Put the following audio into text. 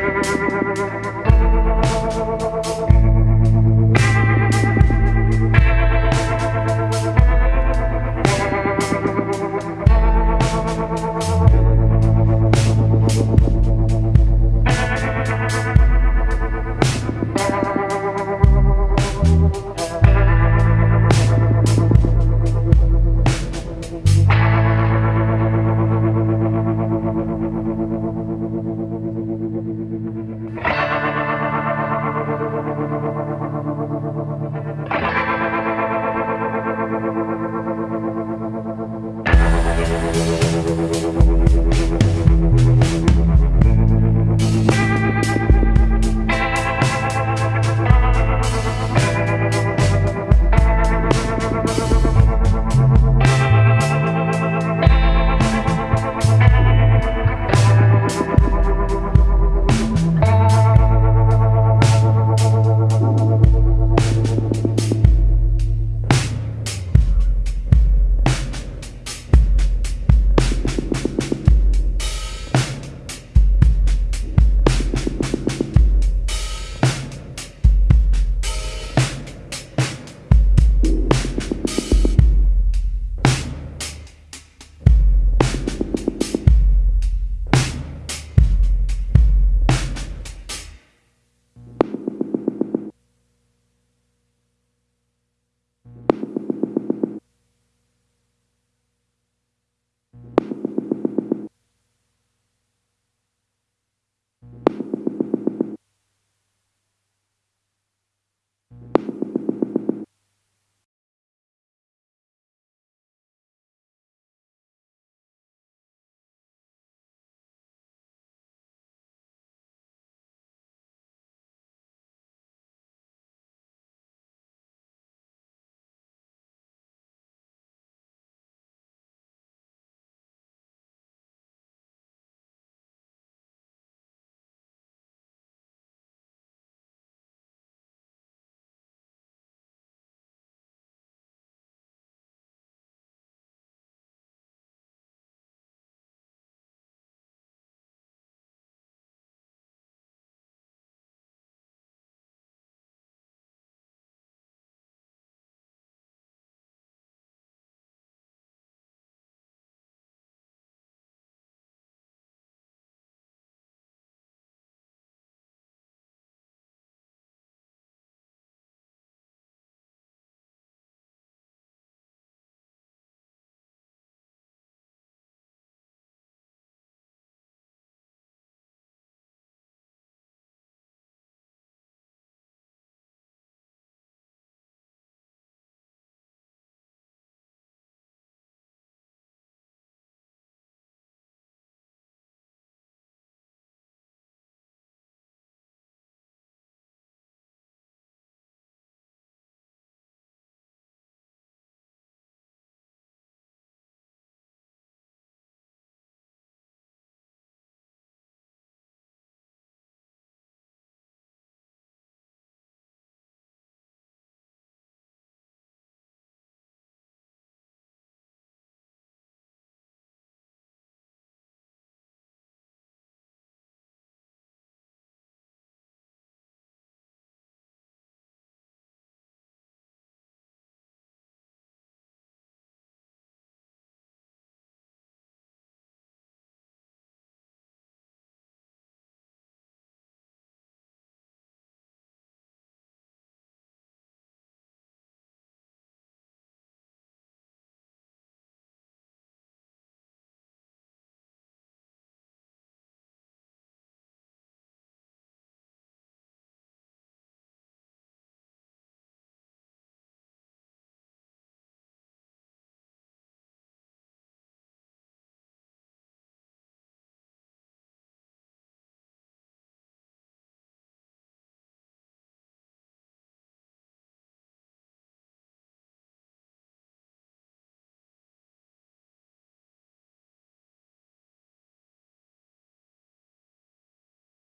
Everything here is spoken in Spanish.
Thank.